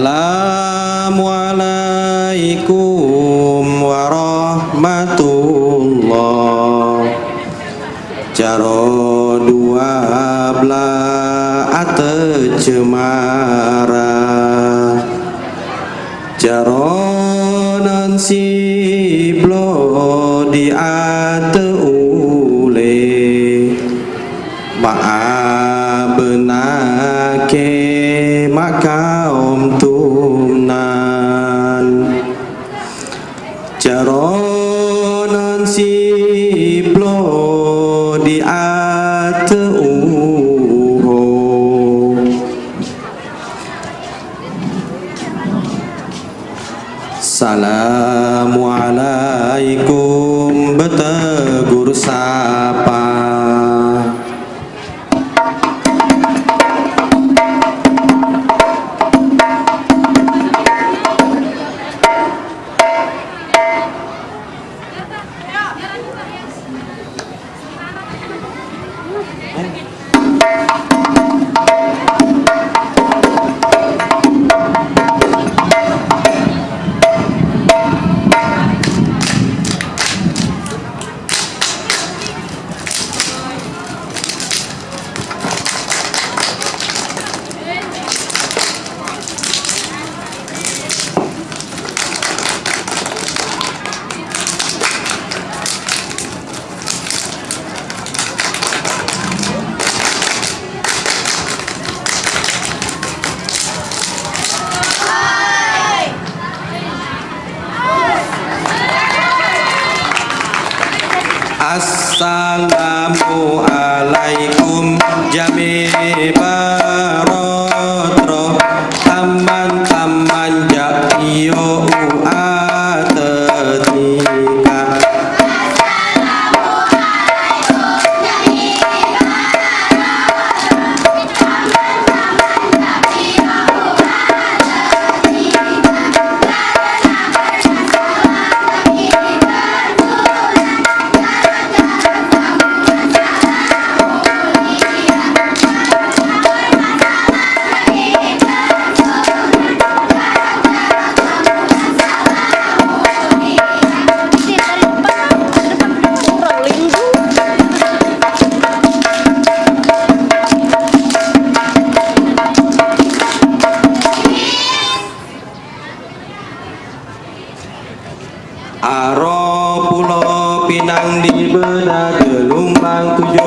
Assalamualaikum warahmatullah. Jaro dua belah ate cemara Jaro nan si blo di ate ule Ma'a benake Assalamualaikum betegur sapa Assalamualaikum jami pinang di bedah gelombang tujuh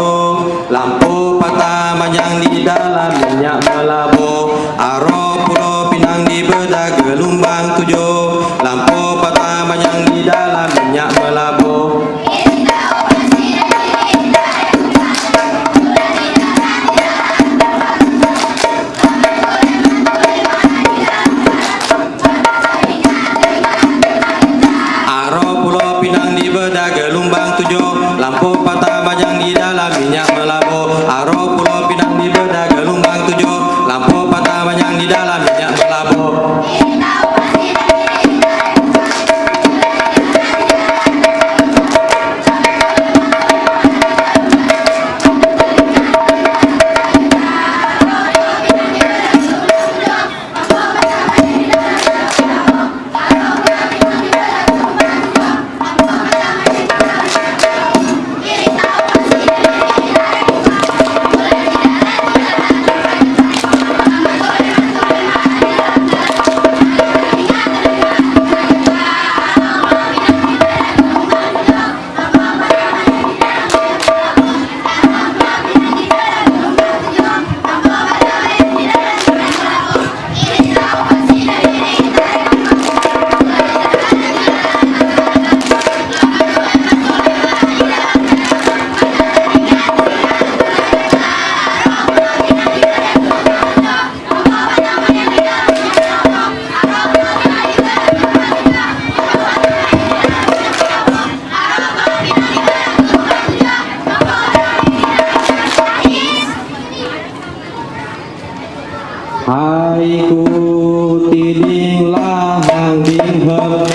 aku tiding lahang ding hep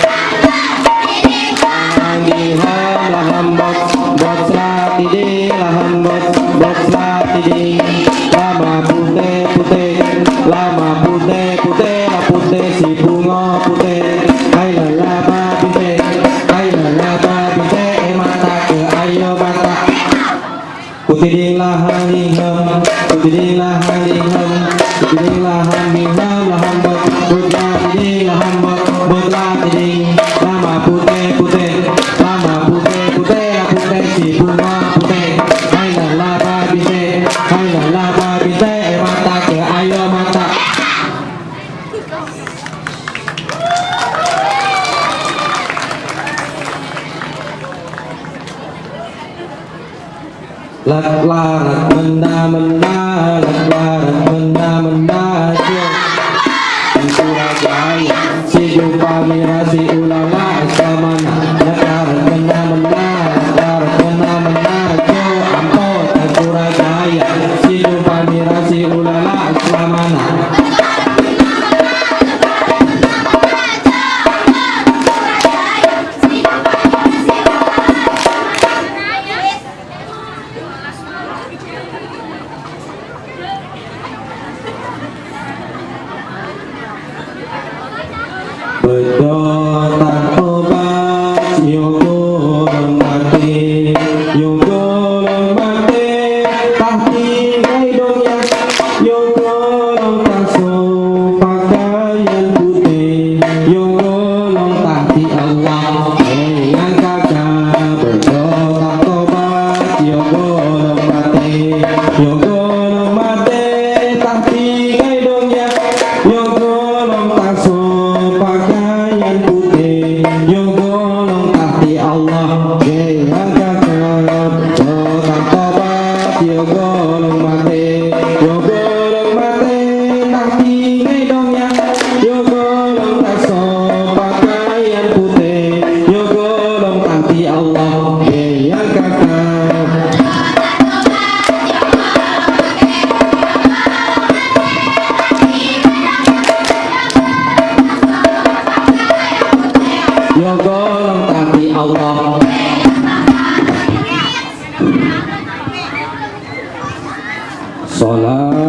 lama lama si mata ke ayo mata putih ding putih ding La la la, mình đa la đa la but, but Allah Salam